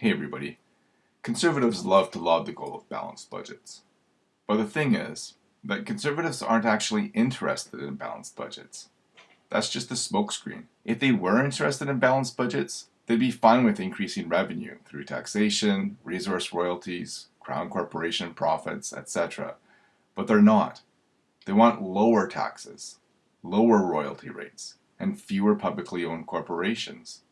Hey everybody. Conservatives love to laud the goal of balanced budgets. But the thing is that conservatives aren't actually interested in balanced budgets. That's just a smokescreen. If they were interested in balanced budgets, they'd be fine with increasing revenue through taxation, resource royalties, crown corporation profits, etc. But they're not. They want lower taxes, lower royalty rates, and fewer publicly owned corporations.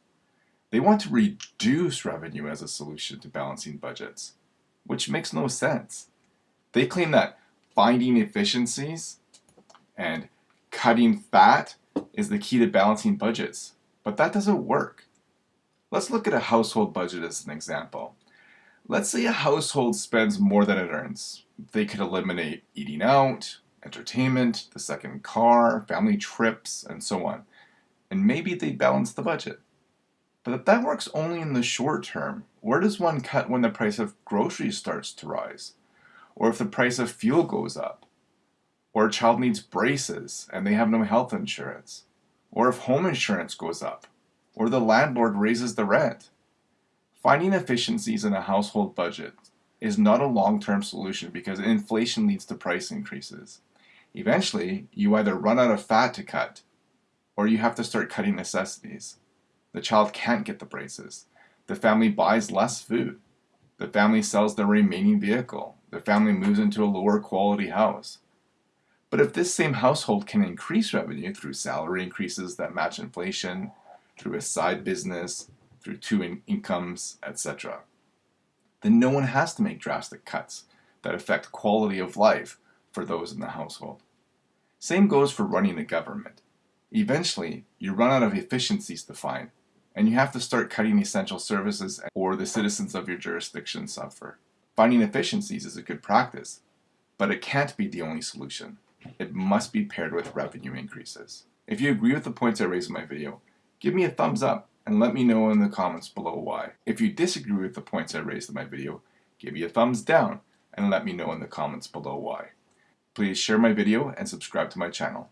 They want to reduce revenue as a solution to balancing budgets, which makes no sense. They claim that finding efficiencies and cutting fat is the key to balancing budgets, but that doesn't work. Let's look at a household budget as an example. Let's say a household spends more than it earns. They could eliminate eating out, entertainment, the second car, family trips, and so on. And maybe they balance the budget. But if that works only in the short term, where does one cut when the price of groceries starts to rise? Or if the price of fuel goes up? Or a child needs braces and they have no health insurance? Or if home insurance goes up? Or the landlord raises the rent? Finding efficiencies in a household budget is not a long-term solution because inflation leads to price increases. Eventually, you either run out of fat to cut, or you have to start cutting necessities. The child can't get the braces. The family buys less food. The family sells their remaining vehicle. The family moves into a lower quality house. But if this same household can increase revenue through salary increases that match inflation, through a side business, through two in incomes, etc., then no one has to make drastic cuts that affect quality of life for those in the household. Same goes for running a government. Eventually, you run out of efficiencies to find and you have to start cutting essential services or the citizens of your jurisdiction suffer. Finding efficiencies is a good practice, but it can't be the only solution. It must be paired with revenue increases. If you agree with the points I raised in my video, give me a thumbs up and let me know in the comments below why. If you disagree with the points I raised in my video, give me a thumbs down and let me know in the comments below why. Please share my video and subscribe to my channel.